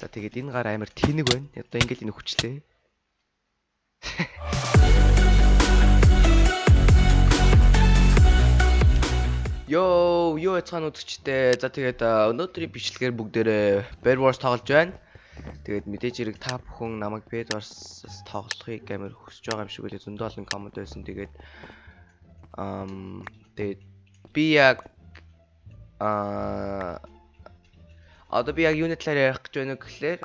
За тэгээд энэ гар амар тэнэг байна. Одоо ингээд энэ хүчлээ. Йоо, юу яцгаан үзэгчтэй. За тэгээд өнөөдрийн бичлэгээр бүгдээрээ Bear Wars тоглож байна. Тэгээд мэдээж хэрэг та бүхэн намайг Bear Wars тоглохыг амар хүсэж байгаа юм шиг үлээ зөндөө олон коммент байсан. Тэгээд ам тэгээд би яг аа одоо би яг юуны талаар ярих гэж байна гэхлээр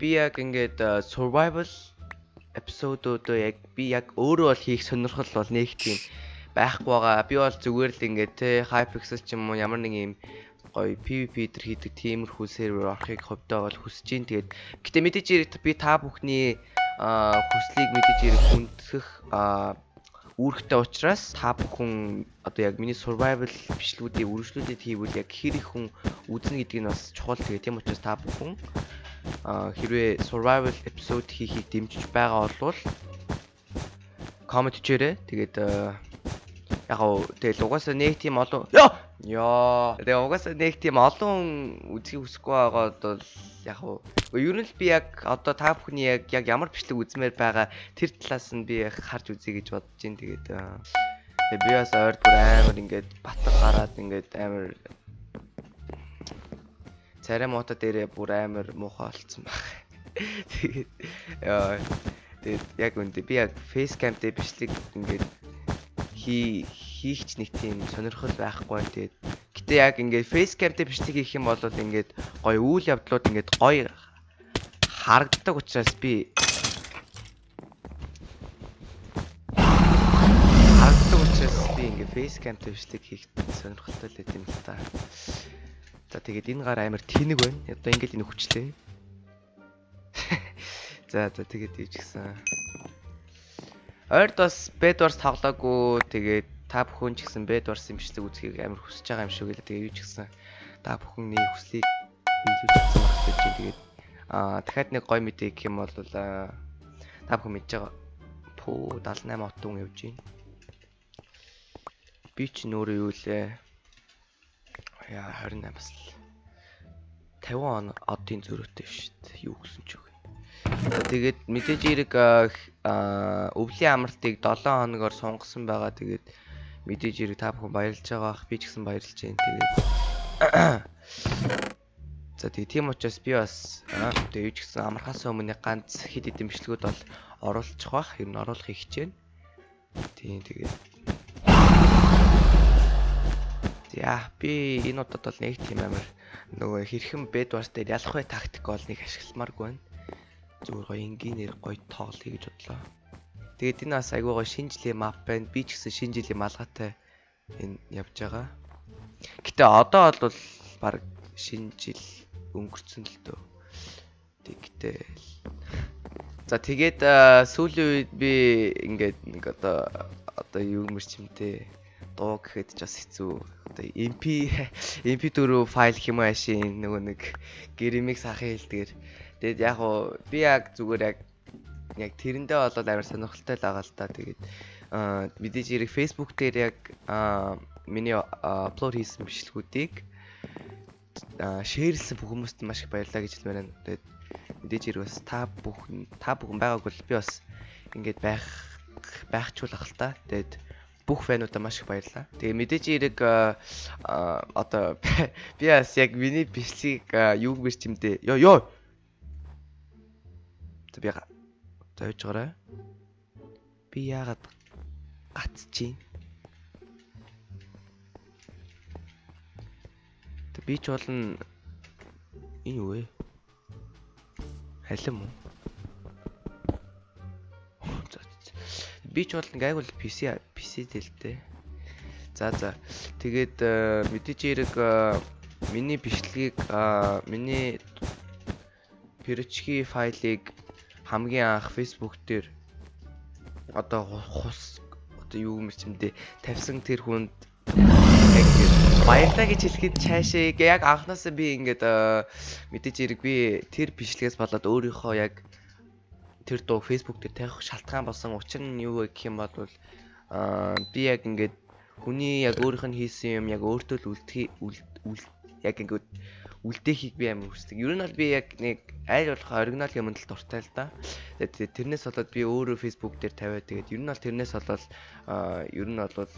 би яг ингээд survival эпизодуудоо яг би яг өөрөө бол хийх сонирхол бол нэг тийм байхгүй байгаа. Би бол зүгээр л ингээд те Hypixel ч юм уу ямар нэг юм гоё PVP төр хийдэг тиймэрхүү сервер орохыг ховдоо бол хүсэж гин. Тэгээд гэтээ мэдээж би та бүхний хүслийг мэдээж хүндэх үүрэгтэй учраас та бүхэн одоо яг миний survival бичлэгүүдийг үргэлжлүүлээд хийвэл яг хэр их хүн үзнэ гэдгийг бас чухал тэгээ тийм учраас та бүхэн хэрвээ survival episode хийхийг дэмжиж байгаа бол comment хийээрэй. Тэгээд яг гоо тэгэл угаасаа нэг тийм олон ёо тэгээ угаасаа нэг тийм олон үзхийг хүсэхгүй байгаад бол яг гоо ер нь л би яг одоо та бүхний яг яг ямар бичлэг үзмээр байгаа тэр талаас нь би харж үзье гэж бодож байна. Тэгээд тэгээ би бас ойр бүр амар ингээд батг гараад ингээд амар царай муута дээрээ бүр амар муухай болцсон баг. Тэгээд яа тэгээд яг үндэ би яг фейс камтэй бичлэг ингээд хий хийхч нэг тийм сонирхол байхгүй байна. Тэгээд гэтээ яг ингээд фейскамтэй бичлэг хийх юм бол ингээд гоё үйл явдлууд ингээд гоё харагддаг учраас би харагддаг учраас би ингээд фейскамтэй бичлэг хийх сонирхолтой л юм л та. За тэгээд энэ гар амар тэнэг байна. Одоо ингээд энэ хүчлээ. За за тэгээд ийж гисэн. Ойрд бас Bedwars тоглоогүй. Тэгээд та бүхэн ч гэсэн Bedwars-ын бичлэг үзхийг амар хүсэж байгаа юм шиг л. Тэгээд юу ч гэсэн та бүхний хүслийг биелүүлж байх гэж байна. Тэгээд аа дахиад нэг гой мэдээ гэх юм бол та бүхэн мэдж байгаа. Пүү 78 отун явж байна. Би ч нөөрэ юу лээ. Яа 28 бас л 50 он одын зөрөөтэй шүү дээ. Юу гэсэн ч үг. Тэгээд мэдээж эрэг өвлийн амралтыг 7 хоногор сунгасан байгаа. Тэгээд мэдээж эрэг та бүхэн баярлж байгаа. Би ч гэсэн баярлж байна. Тэгээд За тэгээ тийм учраас би бас тэгээ юу ч гэсэн амархаас өмнө ганц хэд хэдэн бичлэгүүд бол оруулчих бах. Ер нь оруулахыг хичээнэ. Тийм тэгээд За би энэ удаад бол нэг тийм амар нөгөө хэрхэн бед барс дээр ялах вэ тактик бол нэг ашигламааргүй байна зүгээр гоё энгийнээр гоё тоглоё гэж бодлоо. Тэгээд энэ бас айгүй гоё шинэ жилийн мап байна. Би ч гэсэн шинэ жилийн малгайтай энэ явж байгаа. Гэтэ одоо бол баг шинэ жил өнгөрцөн л дөө. Тэгтээ. За тэгээд сүүлийн үед би ингээд нэг одоо одоо юу мэрч юмтэй дуу гэхэд ч бас хэцүү. Одоо MP MP4 файл хэм ашийн нөгөө нэг гэрэмиг сахын хэлдгэр Тэгээд яг уу би яг зүгээр яг яг тэрэндээ болоод амар сонирхолтой л байгаа л та. Тэгээд мэдээж хэрэг Facebook дээр яг миний апплод хийсэн бичлэгүүдийг шеэрлсэн бүх хүмүүст маш их баярлалаа гэж хэлмээр байна. Тэгээд мэдээж хэрэг бас та бүхэн та бүхэн байгаагүй л би бас ингээд байх байхчулах л та. Тэгээд бүх фэнуудаа маш их баярлалаа. Тэгээ мэдээж хэрэг одоо би бас яг миний бичлэгийг юу гэрч юм дээ. Йоо ёо За би зойж гараа. Би яагаад гацчих. Тэг би ч болно энэ юу вэ? Халим уу? Би ч болно гайгүй PC PC дэлтэй. За за. Тэгээд э, мэдээж хэрэг э, миний бичлэгийг миний перчки файлыг хамгийн анх Facebook дээр одоо хус одоо юу юм чимдээ тавьсан тэр хүнд баярлаа гэж хэлэхэд цаашаа яг анханасаа би ингээд мэдээж хэрэг би тэр бичлэгээс болоод өөрийнхөө яг тэр дуу Facebook дээр тавих шалтгаан болсон учир нь юу гэх юм бол би яг ингээд хүний яг өөрийнх нь хийсэн юм яг өөртөө л үлдхий яг ингээд үлдээхийг би амар хүсдэг. Ер нь бол би яг нэг айл болох оригинал юмд л дуртай л да. Тэгээд тэрнээс болоод би өөрөө Facebook дээр тавиад тэгээд ер нь бол тэрнээс болоод ер нь бол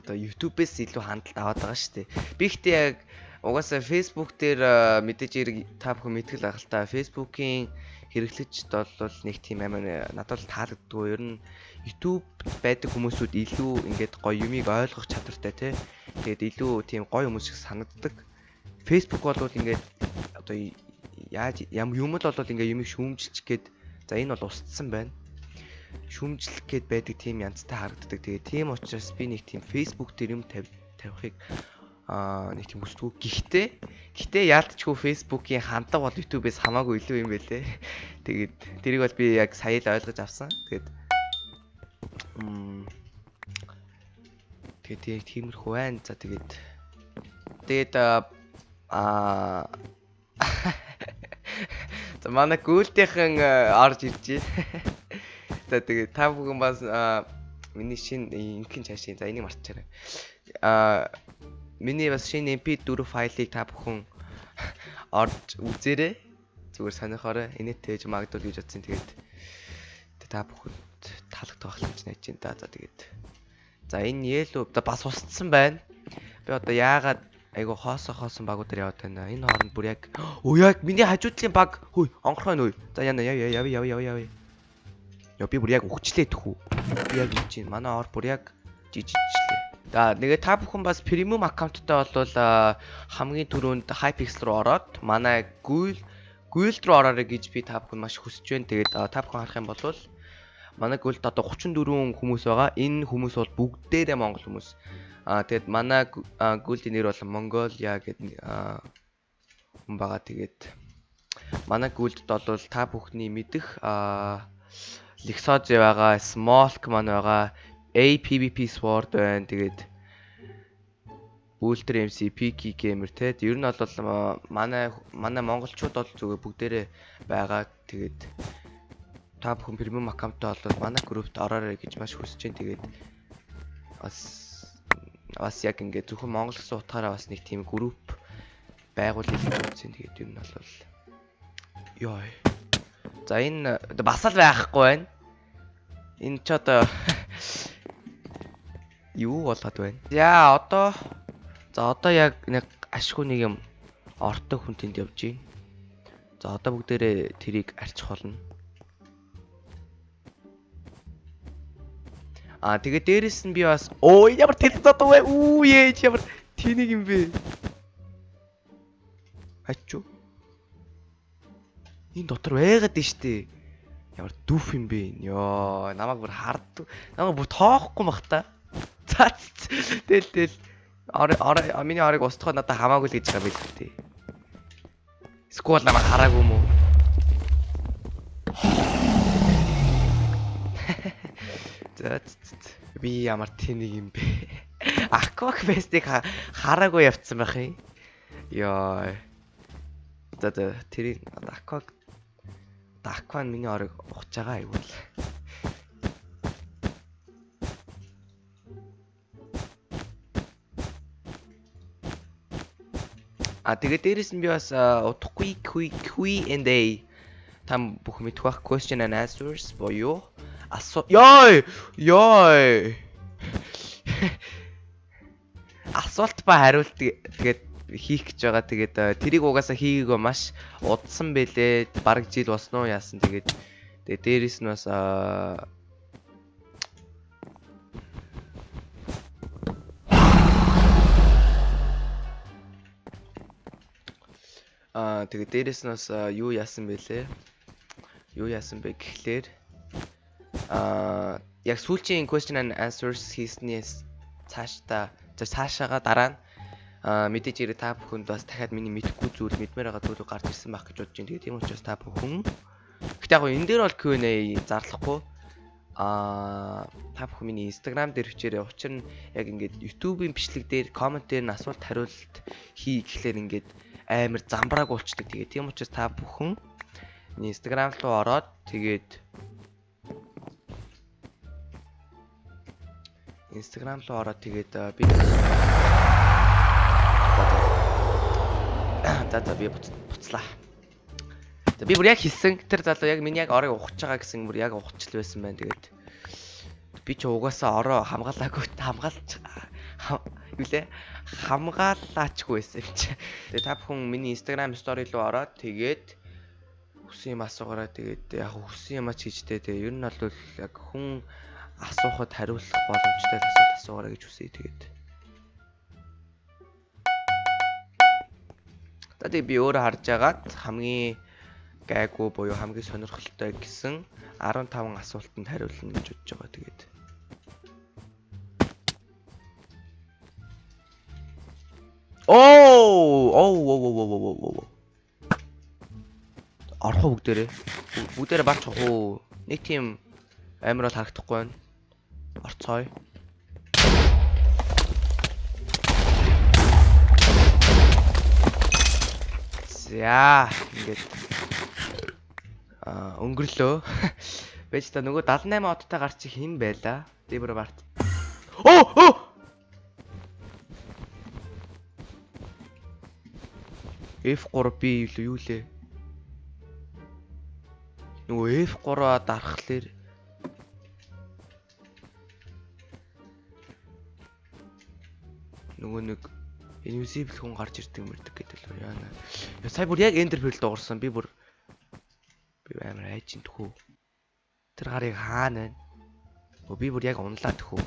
одоо YouTube-ээс илүү хандлт аваад байгаа шүү дээ. Би ихтэй яг угаасаа Facebook дээр мэдээж хэрэг та бүхэн мэдгэл ах л та Facebook-ийн хэрэглэгчд бол нэг тийм амар надад таалагддгүй. Ер нь YouTube байдаг хүмүүсүүд илүү ингээд гоё юмыг ойлгох чадвартай тий. Тэгээд илүү тийм гоё хүмүүс шиг санагддаг. Facebook бол ингээд одоо яаж юм юм л бол ингээд юмыг шүүмжилчих гээд за энэ бол устсан байна. Шүүмжлэх гээд байдаг тийм янзтай харагддаг. Тэгээд тийм учраас би нэг тийм Facebook дээр юм тавихыг аа нэг тийм хүсдэггүй. Гэхдээ гэхдээ яалтчгүй Facebook-ийн хандлага бол YouTube-ээс хамаагүй илүү юм байлээ. Тэгээд тэрийг бол би яг сая л ойлгож авсан. Тэгээд Тэгээд тиймэрхүү байна. За тэгээд тэгээд аа За манай гүйлтийнхэн орж ирж байна. За тэгээд та бүхэн бас миний шинэ инхэн цаашийн за энийг марцчаарай. Аа миний бас шинэ MP4 файлыг та бүхэн орж үзээрэй. Зүгээр сонирхоорой. Инээтэй гэж магадгүй гэж бодсон. Тэгээд та бүхэнд таалагдах гэж найж байна. За тэгээд За энэ yellow бас устсан байна. Би одоо яагаад айгу хоосо хоосон багуудаар яваад байна. Энэ хооронд бүр яг өө яг миний хажуудлын баг хөөе онгорхой нөө. За яна яв яв яв яв яв. Яа би бүр яг өгчлээ тхүү. Би яг үуч чинь манай ор бүр яг жижигчлээ. За нэгэ та бүхэн бас премиум аккаунттай бол хамгийн түрүүнд Hypixel руу ороод манай Google Google руу ороорой гэж би та бүхэн маш хүсэж байна. Тэгээд та бүхэн харах юм бол манай гүйлд одоо 34 хүмүүс байгаа. Энэ хүмүүс бол бүгдээрээ монгол хүмүүс. Аа тэгэд манай гүйлдийн нэр бол Mongolia гэдэг хүн байгаа. Тэгээд манай гүйлдд бол та бүхний мэдэх аа Lexoz байгаа, Smolk маань байгаа, APVP Sword байна. Тэгээд Ultra MC Peaky Gamer те. Ер нь бол манай манай монголчууд бол зүгээр бүгдээрээ байгаа. Тэгээд та бүхэн премиум аккаунттай бол манай группт ороорой гэж маш хүсэж байна. Тэгээд бас бас яг ингээд зөвхөн монгол гэсэн утгаараа бас нэг тийм групп байгуулъя гэж үзсэн. Тэгээд ер нь бол ёо. За энэ бас л байхгүй байна. Энэ ч одоо юу болоод байна? За одоо за одоо яг нэг ашгүй нэг юм ортой хүн тэнд явж байна. За одоо бүгдээрээ тэрийг арчих болно. Аа тэгээ дээрэс нь би бас оо ямар телевизод вэ? Үү ээж ямар тэнэг юм бэ? Ачуу. Энэ дотор байгаад нь штэ. Ямар дүф юм бэ? Йоо, намайг бүр хард. Намайг бүр тоохгүй бах та. За тэл тэл. Ор ор миний орыг устгахад надад хамаагүй л гэж байгаа байл тээ. Сквал намайг хараагүй юм уу? Би ямар тэнэг юм бэ? Aquafest-ийг хараагүй явцсан байх юм. Йоо. За за тэрийг Aqua Aqua миний орыг ухаж байгаа айгүй л. А тэгээ дээрэс нь би бас утахгүй Q and A там бүх мэдэх question and answers боёо асуу ёо ёо асуулт ба хариулт тэгээд хийх гэж байгаа. Тэгээд тэрийг угаасаа хийгээгүй маш удсан бэлээ. Бараг жил босноо яасан. Тэгээд тэгээд дээрэс нь бас аа Аа тэгээд дээрэс нь бас юу яасан бэлээ? Юу яасан бэ гэхлээр аа яг сүүлчийн question and answers хийснээс цаашдаа цаашаага дараа нь аа мэдээж ирээ та бүхэнд бас дахиад миний мэдхгүй зүйл мэдмээр байгаа зүйл гарч ирсэн байх гэж бодож байна. Тэгээд тийм учраас та бүхэн Гэтэ яг энэ дээр бол Q&A зарлахгүй аа та бүхэн миний Instagram дээр хичээрээ учир нь яг ингээд YouTube-ийн бичлэг дээр коммент дээр нь асуулт хариулт хий гэхлээр ингээд амар замбрааг болчдөг. Тэгээд тийм учраас та бүхэн Instagram руу ороод тэгээд Instagram руу ороод тэгээд би За за би буц- буцлаа. Би бүр яг хэлсэн тэр залуу яг миний яг орыг ухаж байгаа гэсэн бүр яг ухачл байсан байна. Тэгээд би ч угаасаа ороо хамгаалаагүй хамгаалч хам- юу лээ хамгаалаачгүй байсан чи. Тэгээд та бүхэн миний Instagram story руу ороод тэгээд хүсэн юм асуугаараа тэгээд яг хүсэн юм ач гэжтэй тэгээд ер нь бол яг хүн асуухад хариулах боломжтой асуулт асуугаараа гэж хүсэе тэгээд. Тэгээд би өөрөө харж агаад хамгийн гайгүй буюу хамгийн сонирхолтой гэсэн 15 асуултанд хариулна гэж бодож байгаа тэгээд. Оо, оо, оо, оо, оо, оо, уу бүгдээрээ? Бүгдээрээ барч авах уу? Нэг тийм амар бол харагдахгүй байна. Орцгоё. За, ингээд аа өнгөрлөө. Бэж та нөгөө 78 одтой гарч хин байла. Дебра барт. Оо, оо! F3B юу юу лээ? Нөгөө F3-аа дарахлаар нөгөө нэг invisible хүн гарч ирдэг мэрдэг гэдэг л яана. Сая бүр яг ender pearl дуурсан. Би бүр би амар айжин тхүү. Тэр гарыг хаана вэ? Өө би бүр яг унлаа тхүү.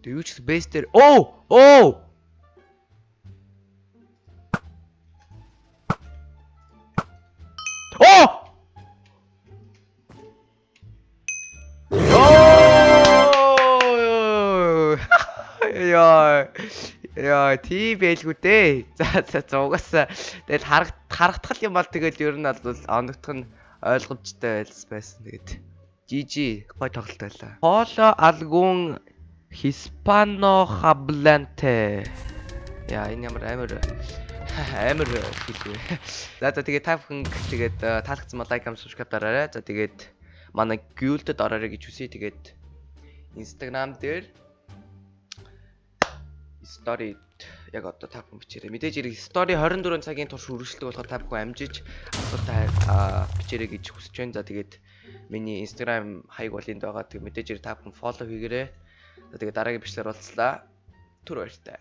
Тэг юу ч бэс дээр оо оо Яа яа тий байлгүй дээ. За за угаасаа тэгэл харах харагдах юм бол тэгэл ер нь бол оногдох нь ойлгомжтой байсан. Тэгээд GG гой тоглолт байлаа. Polo algún Hispano hablante. Яа энэ ямар амар амар хэлвэ. За за тэгээд та бүхэн тэгээд э, таалагдсан бол лайк, comment, subscribe дараарай. За тэгээд манай guild-д ороорой гэж хүсье. Тэгээд Instagram дээр story яг одоо та бүхэн бичээрэй. Мэдээж хэрэг story 24 цагийн турш үргэлжлэх болохоор та бүхэн амжиж асуултаа аа, бичээрэй гэж хүсэж байна. За тэгээд миний Instagram хаяг бол энд байгаа. Тэгээд мэдээж хэрэг та бүхэн follow хийгээрэй. За тэгээд дараагийн бичлэр уулзлаа. Түр баяртай.